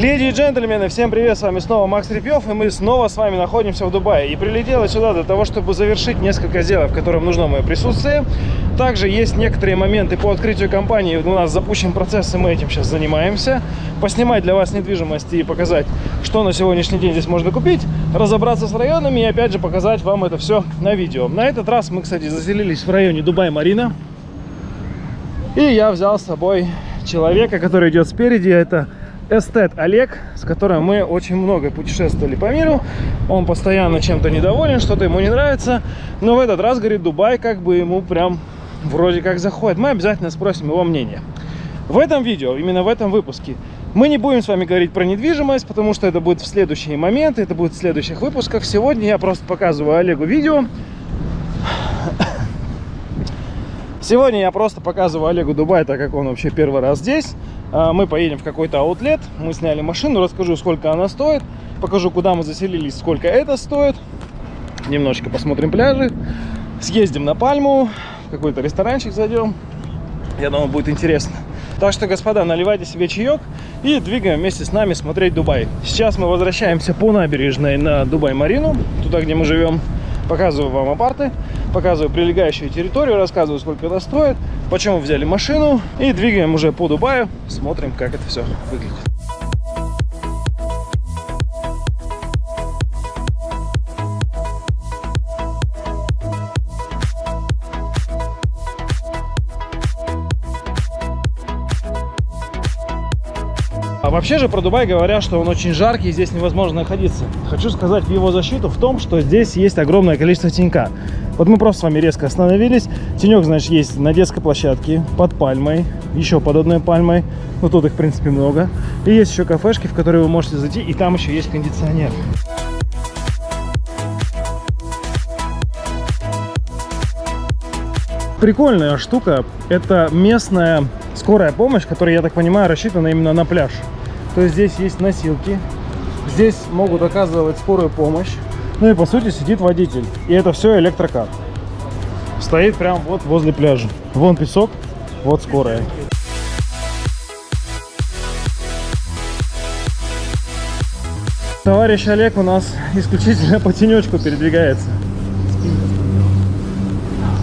Леди и джентльмены, всем привет, с вами снова Макс Репьев, и мы снова с вами находимся в Дубае. И прилетел я сюда для того, чтобы завершить несколько сделок, в которых нужно мое присутствие. Также есть некоторые моменты по открытию компании, у нас запущен процесс, и мы этим сейчас занимаемся. Поснимать для вас недвижимость и показать, что на сегодняшний день здесь можно купить, разобраться с районами и опять же показать вам это все на видео. На этот раз мы, кстати, заселились в районе Дубай-Марина. И я взял с собой человека, который идет спереди, это эстет Олег, с которым мы очень много путешествовали по миру. Он постоянно чем-то недоволен, что-то ему не нравится. Но в этот раз, говорит, Дубай как бы ему прям вроде как заходит. Мы обязательно спросим его мнение. В этом видео, именно в этом выпуске, мы не будем с вами говорить про недвижимость, потому что это будет в следующие моменты, это будет в следующих выпусках. Сегодня я просто показываю Олегу видео. Сегодня я просто показываю Олегу Дубай, так как он вообще первый раз здесь. А, мы поедем в какой-то аутлет, мы сняли машину, расскажу, сколько она стоит, покажу, куда мы заселились, сколько это стоит. Немножечко посмотрим пляжи, съездим на Пальму, какой-то ресторанчик зайдем. Я думаю, будет интересно. Так что, господа, наливайте себе чаек и двигаем вместе с нами смотреть Дубай. Сейчас мы возвращаемся по набережной на Дубай-Марину, туда, где мы живем. Показываю вам апарты, показываю прилегающую территорию, рассказываю, сколько это стоит, почему взяли машину и двигаем уже по Дубаю, смотрим, как это все выглядит. Вообще же про Дубай говорят, что он очень жаркий, здесь невозможно находиться. Хочу сказать в его защиту в том, что здесь есть огромное количество тенька. Вот мы просто с вами резко остановились. Тенек, значит, есть на детской площадке, под пальмой, еще под одной пальмой. Ну, тут их, в принципе, много. И есть еще кафешки, в которые вы можете зайти, и там еще есть кондиционер. Прикольная штука. Это местная скорая помощь, которая, я так понимаю, рассчитана именно на пляж. То есть здесь есть носилки, здесь могут оказывать скорую помощь. Ну и по сути сидит водитель. И это все электрокар. Стоит прям вот возле пляжа. Вон песок, вот скорая. Товарищ Олег у нас исключительно по тенечку передвигается.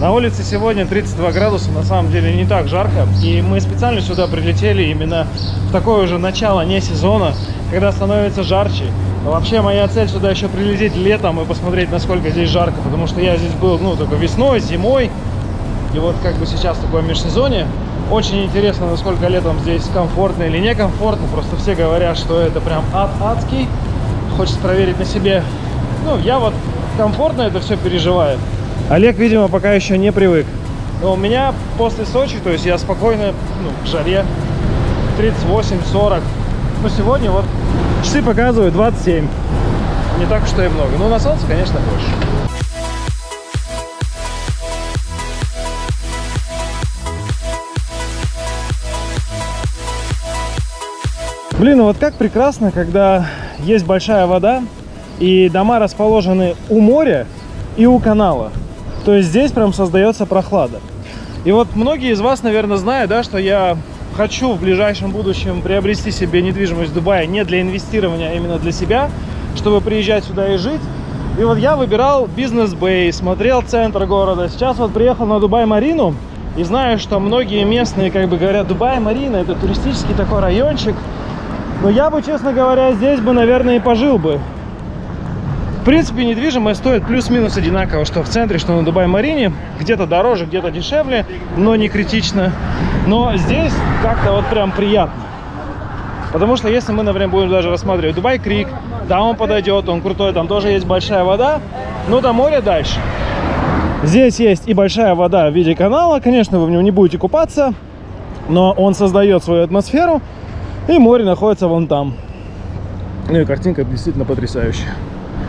На улице сегодня 32 градуса, на самом деле не так жарко. И мы специально сюда прилетели именно в такое уже начало не сезона, когда становится жарче. Вообще моя цель сюда еще прилететь летом и посмотреть, насколько здесь жарко, потому что я здесь был, ну, только весной, зимой. И вот как бы сейчас такое межсезонье. Очень интересно, насколько летом здесь комфортно или некомфортно. Просто все говорят, что это прям ад адский. Хочется проверить на себе. Ну, я вот комфортно это все переживаю. Олег, видимо, пока еще не привык. Но у меня после Сочи, то есть я спокойно, ну, в жаре 38-40. Но сегодня вот часы показывают 27. Не так уж и много. Но на солнце, конечно, больше. Блин, ну вот как прекрасно, когда есть большая вода, и дома расположены у моря и у канала. То есть здесь прям создается прохлада. И вот многие из вас, наверное, знают, да, что я хочу в ближайшем будущем приобрести себе недвижимость в Дубае не для инвестирования, а именно для себя, чтобы приезжать сюда и жить. И вот я выбирал бизнес-бей, смотрел центр города. Сейчас вот приехал на Дубай-Марину и знаю, что многие местные как бы говорят, Дубай-Марина это туристический такой райончик. Но я бы, честно говоря, здесь бы, наверное, и пожил бы принципе, недвижимость стоит плюс-минус одинаково, что в центре, что на Дубай-Марине. Где-то дороже, где-то дешевле, но не критично. Но здесь как-то вот прям приятно. Потому что если мы, например, будем даже рассматривать Дубай-Крик, да, он подойдет, он крутой, там тоже есть большая вода, но до моря дальше. Здесь есть и большая вода в виде канала, конечно, вы в нем не будете купаться, но он создает свою атмосферу, и море находится вон там. Ну и картинка действительно потрясающая.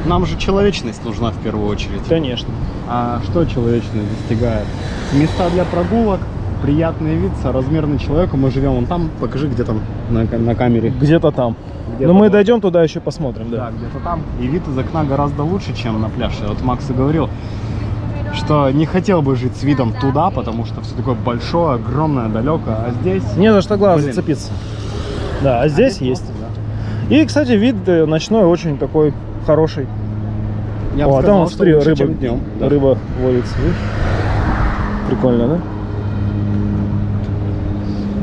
Нам же человечность нужна в первую очередь. Конечно. А что человечность достигает? Места для прогулок, приятный вид, соразмерный человеку. Мы живем вон там. Покажи, где там на, на камере. Где-то там. Где Но мы вот. дойдем туда еще посмотрим, да. Да, где-то там. И вид из окна гораздо лучше, чем на пляже. Вот Макс и говорил, что не хотел бы жить с видом туда, потому что все такое большое, огромное, далеко. А здесь... Не за что глаз Блин. зацепиться. Да, а здесь а есть. И, кстати, вид э, ночной очень такой хороший. Я О, а там, вот, смотри, рыба, днем. Да. рыба водится. видишь? Прикольно, да?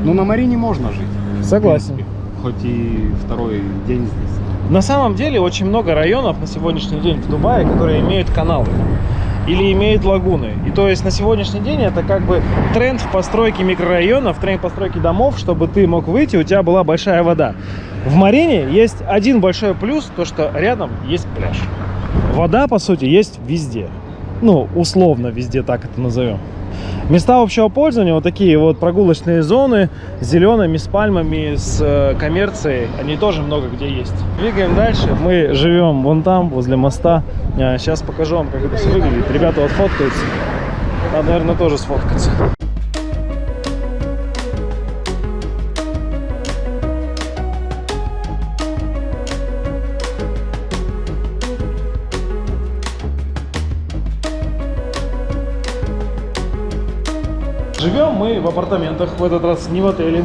Ну, на Марине можно жить. в Согласен. принципе. Хоть и второй день здесь. На самом деле очень много районов на сегодняшний день в Дубае, которые имеют каналы или имеют лагуны. И то есть на сегодняшний день это как бы тренд в постройке микрорайонов, тренд постройки домов, чтобы ты мог выйти, у тебя была большая вода. В Марине есть один большой плюс, то что рядом есть пляж. Вода, по сути, есть везде. Ну, условно везде, так это назовем. Места общего пользования, вот такие вот прогулочные зоны с зелеными, с пальмами, с э, коммерцией, они тоже много где есть. Двигаем дальше. Мы живем вон там, возле моста. Сейчас покажу вам, как это все выглядит. Ребята вот фоткаются. Надо, наверное, тоже сфоткаться. Живем мы в апартаментах, в этот раз не в отеле.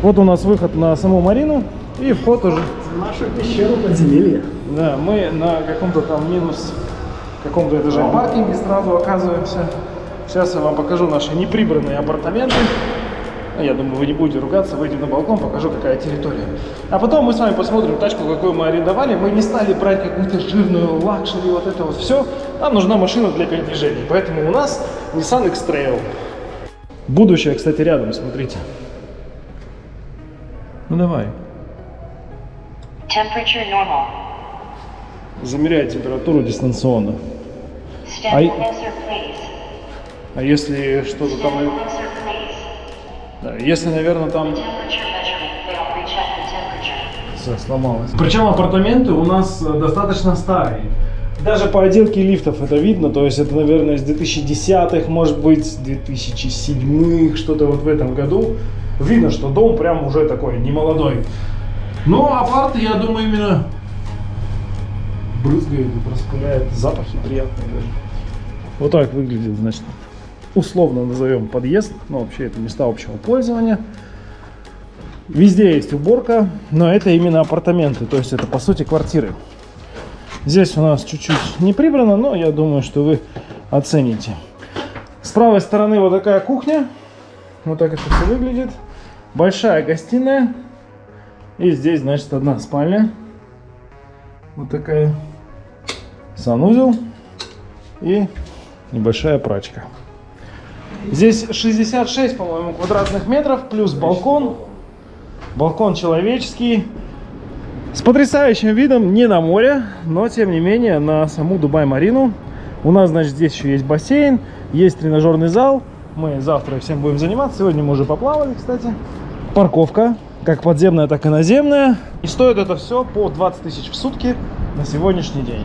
Вот у нас выход на саму Марину и вход уже. Нашу пещеру подземелья. Да, мы на каком-то там минус каком-то этаже паркинге сразу оказываемся. Сейчас я вам покажу наши неприбранные апартаменты. Ну, Я думаю, вы не будете ругаться, выйдем на балкон, покажу, какая территория. А потом мы с вами посмотрим тачку, какую мы арендовали. Мы не стали брать какую-то жирную luxury, вот это вот все. Нам нужна машина для передвижения. Поэтому у нас Nissan X-Trail. Будущее, кстати, рядом, смотрите. Ну давай. Temperature normal. Замеряй температуру дистанционно. Please. А если что-то там... Да, если, наверное, там... Все, сломалось. Причем апартаменты у нас э, достаточно старые. Даже по отделке лифтов это видно, то есть это, наверное, с 2010-х, может быть, с 2007-х, что-то вот в этом году. Видно, что дом прям уже такой, не молодой. Но апарты, я думаю, именно брызгает и распыляет запахи приятные даже. Вот так выглядит, значит, условно назовем подъезд, но вообще это места общего пользования. Везде есть уборка, но это именно апартаменты, то есть это по сути квартиры. Здесь у нас чуть-чуть не прибрано, но я думаю, что вы оцените. С правой стороны вот такая кухня. Вот так это все выглядит. Большая гостиная. И здесь, значит, одна спальня. Вот такая. Санузел. И небольшая прачка. Здесь 66, по-моему, квадратных метров, плюс балкон. Балкон человеческий. С потрясающим видом не на море, но тем не менее на саму Дубай-Марину. У нас, значит, здесь еще есть бассейн, есть тренажерный зал. Мы завтра всем будем заниматься. Сегодня мы уже поплавали, кстати. Парковка, как подземная, так и наземная. И стоит это все по 20 тысяч в сутки на сегодняшний день.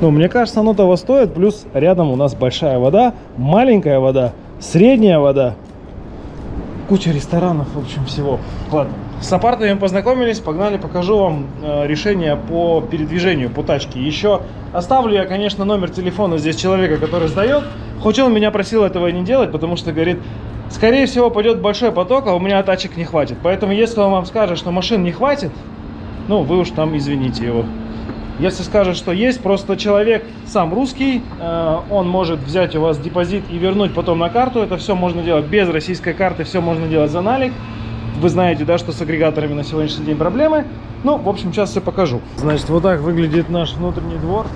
Ну, мне кажется, оно того стоит. Плюс рядом у нас большая вода, маленькая вода, средняя вода. Куча ресторанов, в общем, всего. Ладно. С апартами познакомились, погнали, покажу вам э, решение по передвижению по тачке. Еще оставлю я, конечно, номер телефона здесь человека, который сдает. Хоть он меня просил этого не делать, потому что говорит, скорее всего пойдет большой поток, а у меня тачек не хватит. Поэтому если он вам скажет, что машин не хватит, ну вы уж там извините его. Если скажет, что есть, просто человек сам русский, э, он может взять у вас депозит и вернуть потом на карту. Это все можно делать без российской карты, все можно делать за налик. Вы знаете, да, что с агрегаторами на сегодняшний день проблемы. Ну, в общем, сейчас все покажу. Значит, вот так выглядит наш внутренний двор.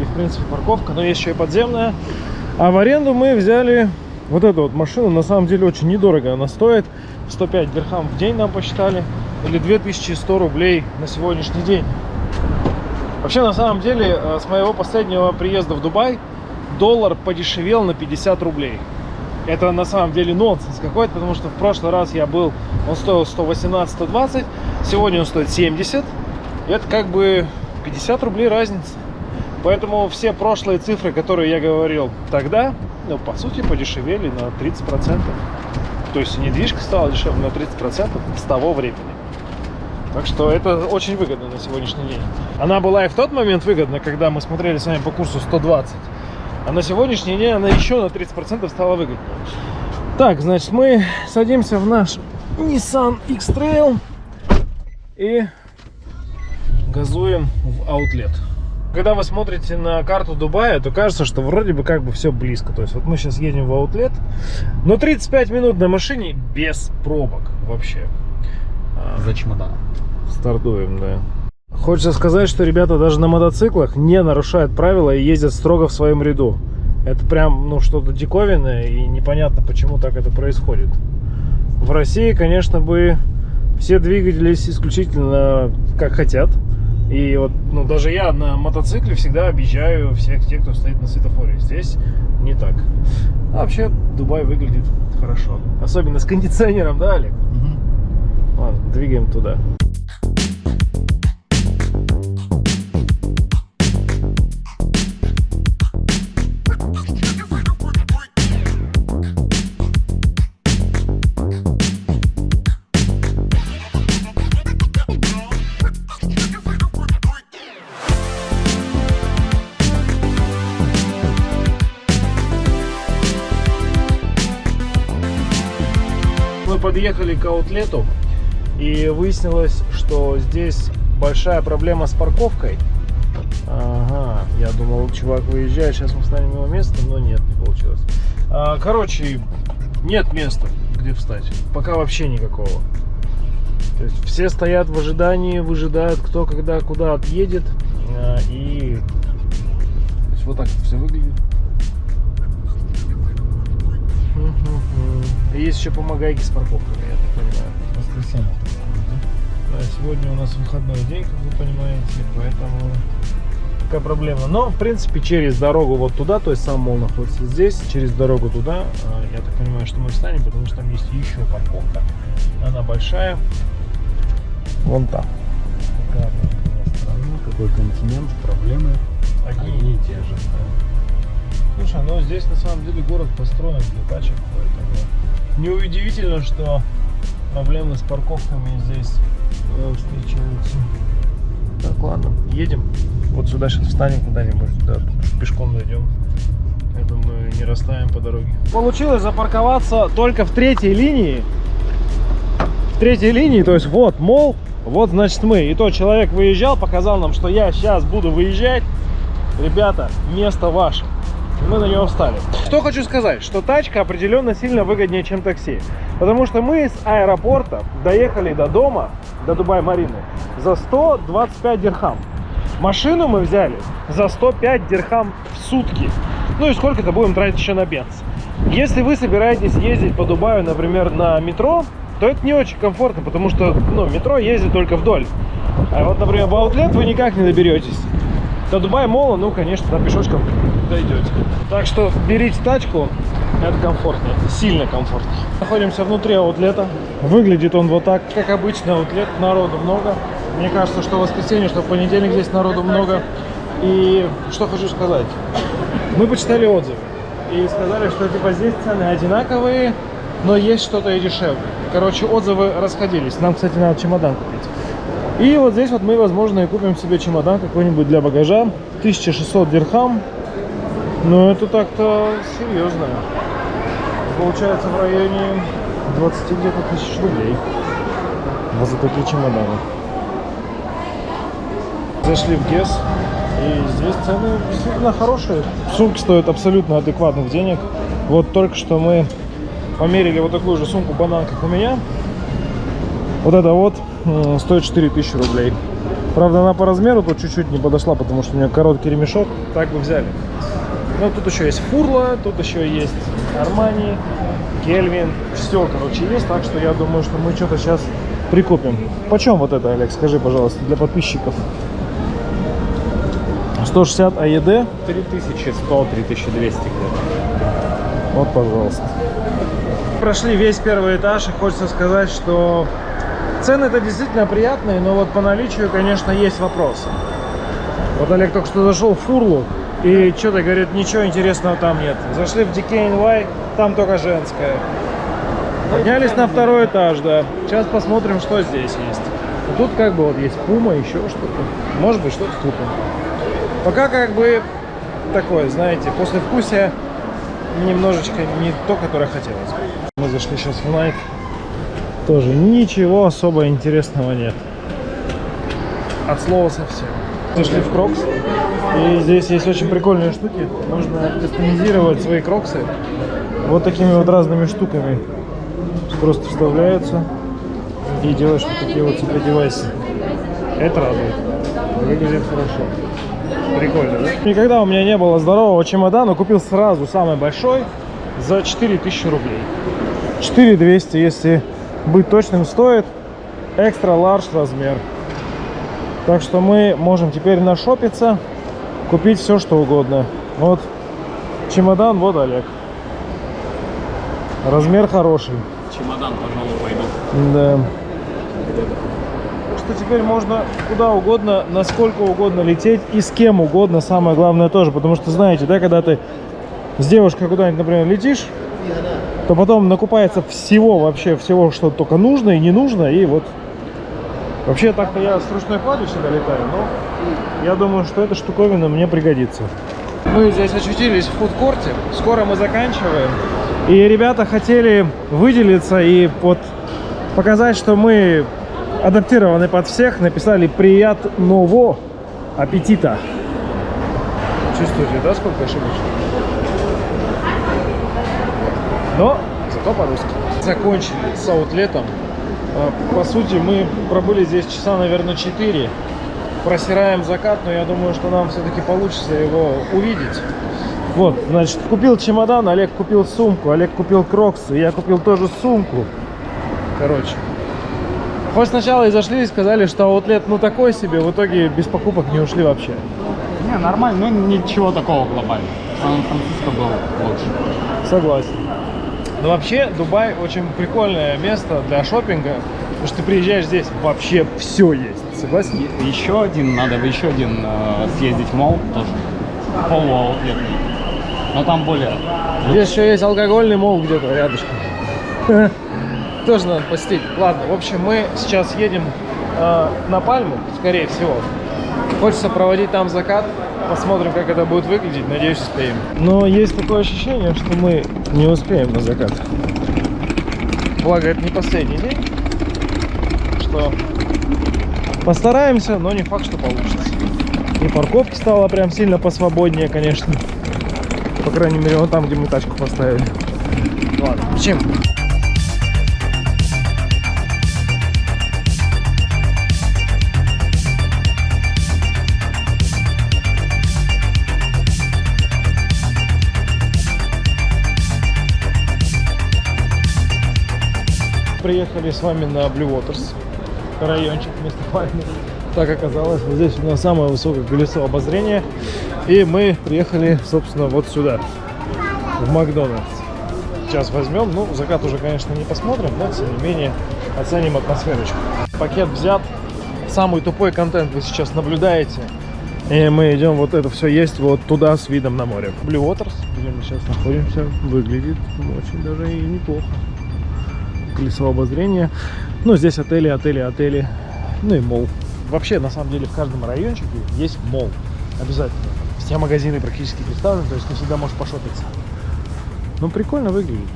И, в принципе, парковка, но есть еще и подземная. А в аренду мы взяли вот эту вот машину. На самом деле очень недорого она стоит. 105 дирхам в день нам посчитали. Или 2100 рублей на сегодняшний день. Вообще, на самом деле, э, с моего последнего приезда в Дубай доллар подешевел на 50 рублей. Это на самом деле нонсенс какой-то, потому что в прошлый раз я был, он стоил 118-120, сегодня он стоит 70. И это как бы 50 рублей разница. Поэтому все прошлые цифры, которые я говорил тогда, ну, по сути, подешевели на 30%. То есть недвижка стала дешевле на 30% с того времени. Так что это очень выгодно на сегодняшний день. Она была и в тот момент выгодна, когда мы смотрели с вами по курсу 120. А на сегодняшний день она еще на 30% стала выгоднее. Так, значит, мы садимся в наш Nissan X-Trail. И газуем в аутлет. Когда вы смотрите на карту Дубая, то кажется, что вроде бы как бы все близко. То есть вот мы сейчас едем в аутлет, но 35 минут на машине без пробок вообще. А, За чемоданом. Стартуем, да. Хочется сказать, что ребята даже на мотоциклах не нарушают правила и ездят строго в своем ряду. Это прям, ну, что-то диковинное и непонятно, почему так это происходит. В России, конечно, бы все двигались исключительно как хотят. И вот, ну, даже я на мотоцикле всегда объезжаю всех тех, кто стоит на светофоре. Здесь не так. А вообще, Дубай выглядит хорошо. Особенно с кондиционером, да, Олег? Ладно, двигаем туда. Подъехали к аутлету и выяснилось, что здесь большая проблема с парковкой. Ага, я думал, чувак выезжает, сейчас мы встанем его место, но нет, не получилось. А, короче, нет места, где встать. Пока вообще никакого. То есть все стоят в ожидании, выжидают, кто когда куда отъедет. А, и то есть вот так это все выглядит. И Есть еще помогайки с парковками, я так понимаю. Воскресенье. Да, сегодня у нас выходной день, как вы понимаете, поэтому такая проблема. Но, в принципе, через дорогу вот туда, то есть сам мол находится здесь, через дорогу туда, а, я так понимаю, что мы встанем, потому что там есть еще парковка. Она большая. Вон там. Какая страна, какой континент, проблемы одни и те же. Слушай, ну здесь на самом деле город построен для тачек, поэтому неудивительно, что проблемы с парковками здесь э, встречаются. Так, ладно, едем. Вот сюда сейчас встанем куда-нибудь, да, пешком дойдем. Я думаю, не растаем по дороге. Получилось запарковаться только в третьей линии. В третьей линии, то есть вот мол, вот значит мы. И то человек выезжал, показал нам, что я сейчас буду выезжать. Ребята, место ваше. Мы на него встали. Что хочу сказать, что тачка определенно сильно выгоднее, чем такси. Потому что мы с аэропорта доехали до дома, до Дубай-Марины, за 125 дирхам. Машину мы взяли за 105 дирхам в сутки. Ну и сколько-то будем тратить еще на бенз. Если вы собираетесь ездить по Дубаю, например, на метро, то это не очень комфортно, потому что ну, метро ездит только вдоль. А вот, например, в аутлет вы никак не доберетесь. До Дубая Мола, ну, конечно, там пешочком дойдете. Так что берите тачку, это комфортно, сильно комфортно. Находимся внутри аутлета. Выглядит он вот так, как обычно аутлет, народу много. Мне кажется, что в воскресенье, что в понедельник здесь народу много. И что хочу сказать. Мы почитали отзывы и сказали, что типа здесь цены одинаковые, но есть что-то и дешевле. Короче, отзывы расходились. Нам, кстати, надо чемодан купить. И вот здесь вот мы, возможно, и купим себе чемодан какой-нибудь для багажа. 1600 дирхам. Но это так-то серьезно. Получается в районе 20 где-то тысяч рублей. Вот за такие чемоданы. Зашли в ГЕС. И здесь цены действительно хорошие. Сумки стоят абсолютно адекватных денег. Вот только что мы померили вот такую же сумку банан, как у меня. Вот это вот стоит 4000 рублей. Правда, она по размеру тут чуть-чуть не подошла, потому что у нее короткий ремешок. Так бы взяли. Ну, тут еще есть Фурла, тут еще есть Армани, Кельвин. Все, короче, есть. Так что я думаю, что мы что-то сейчас прикупим. Почем вот это, Олег, скажи, пожалуйста, для подписчиков? 160 АЕД. 3100, 3200 где-то. Вот, пожалуйста. Прошли весь первый этаж, и хочется сказать, что цены это действительно приятные, но вот по наличию, конечно, есть вопросы. Вот Олег только что зашел в Фурлу, и что-то, говорит, ничего интересного там нет. Зашли в DKNY, там только женская. Поднялись на второй этаж, да. Сейчас посмотрим, что здесь есть. Тут как бы вот есть Puma, еще что-то. Может быть, что-то купим. Пока как бы такое, знаете, послевкусие немножечко не то, которое хотелось. Мы зашли сейчас в Nike. Тоже ничего особо интересного нет. от слова совсем. Зашли в Crocs, и здесь есть очень прикольные штуки. Можно кастомизировать свои кроксы вот такими вот разными штуками. Просто вставляются и делаешь вот такие вот себе девайсы. Это радует. Выглядит хорошо. Прикольно, да? Никогда у меня не было здорового чемодана. Купил сразу самый большой за 4000 рублей. 4200, если быть точным, стоит. Экстра ларж размер. Так что мы можем теперь нашопиться, купить все, что угодно. Вот чемодан, вот Олег. Размер хороший. Чемодан, пожалуй, пойду. Да. Что теперь можно куда угодно, насколько угодно лететь и с кем угодно, самое главное тоже. Потому что, знаете, да, когда ты с девушкой куда-нибудь, например, летишь, то потом накупается всего, вообще всего, что только нужно и не нужно, и вот... Вообще, так-то я с ручной кладью всегда летаю, но я думаю, что эта штуковина мне пригодится. Мы здесь очутились в фудкорте, скоро мы заканчиваем. И ребята хотели выделиться и вот показать, что мы адаптированы под всех, написали приятного аппетита. Чувствуете, да, сколько ошибочек? Но зато по-русски. Закончили с аутлетом. А, По сути, мы пробыли здесь часа, наверное, 4. Просираем закат, но я думаю, что нам все-таки получится его увидеть. Вот, значит, купил чемодан, Олег купил сумку, Олег купил кроксы, я купил тоже сумку. Короче. Хоть сначала и зашли и сказали, что аутлет ну такой себе, в итоге без покупок не ушли вообще. Не, нормально, но ничего такого глобального. Сан-Франциско был лучше. Согласен. Но вообще Дубай очень прикольное место для шопинга, потому что ты приезжаешь здесь, вообще все есть. Согласен? Еще один, надо в еще один э, съездить в мол тоже. Полуаутлетный. Но там более. Здесь еще есть алкогольный мол где-то рядышком. Тоже надо посетить. Ладно, в общем, мы сейчас едем э, на Пальму, скорее всего. Хочется проводить там закат. Посмотрим, как это будет выглядеть. Надеюсь, успеем. Но есть такое ощущение, что мы не успеем на закат. Благо, это не последний день. Что постараемся, но не факт, что получится. И парковки стало прям сильно посвободнее, конечно. По крайней мере, вот там, где мы тачку поставили. Ладно, чем? Приехали с вами на Blue Waters, райончик вместо. Так оказалось, вот здесь у нас самое высокое колесо обозрения. И мы приехали, собственно, вот сюда, в Макдональдс. Сейчас возьмем, ну, закат уже, конечно, не посмотрим, но, тем не менее, оценим атмосферочку. Пакет взят, самый тупой контент вы сейчас наблюдаете. И мы идем вот это все есть вот туда с видом на море. Blue Waters, где мы сейчас находимся, выглядит очень даже и неплохо. Колесо обозрения. Ну, здесь отели, отели, отели. Ну и мол. Вообще, на самом деле, в каждом райончике есть мол. Обязательно. Все магазины практически представлены, то есть ты всегда можешь пошопиться. Ну, прикольно выглядит.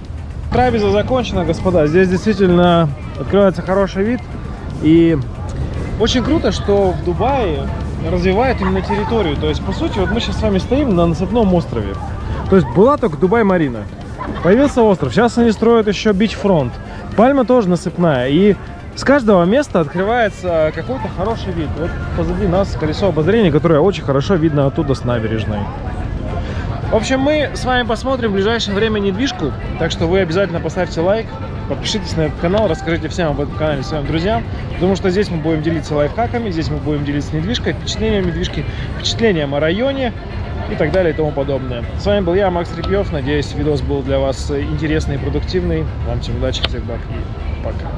Трапеза закончена, господа. Здесь действительно открывается хороший вид. И очень круто, что в Дубае развивают именно территорию. То есть, по сути, вот мы сейчас с вами стоим на насыпном острове. То есть, была только Дубай-Марина. Появился остров. Сейчас они строят еще бич-фронт. Пальма тоже насыпная. И с каждого места открывается какой-то хороший вид. Вот позади нас колесо обозрения, которое очень хорошо видно оттуда с набережной. В общем, мы с вами посмотрим в ближайшее время недвижку. Так что вы обязательно поставьте лайк, подпишитесь на этот канал, расскажите всем об этом канале своим друзьям. Потому что здесь мы будем делиться лайфхаками, здесь мы будем делиться недвижкой, впечатлением недвижки, впечатлением о районе и так далее и тому подобное. С вами был я, Макс Репьев. Надеюсь, видос был для вас интересный и продуктивный. Вам всем удачи, всех благ и пока.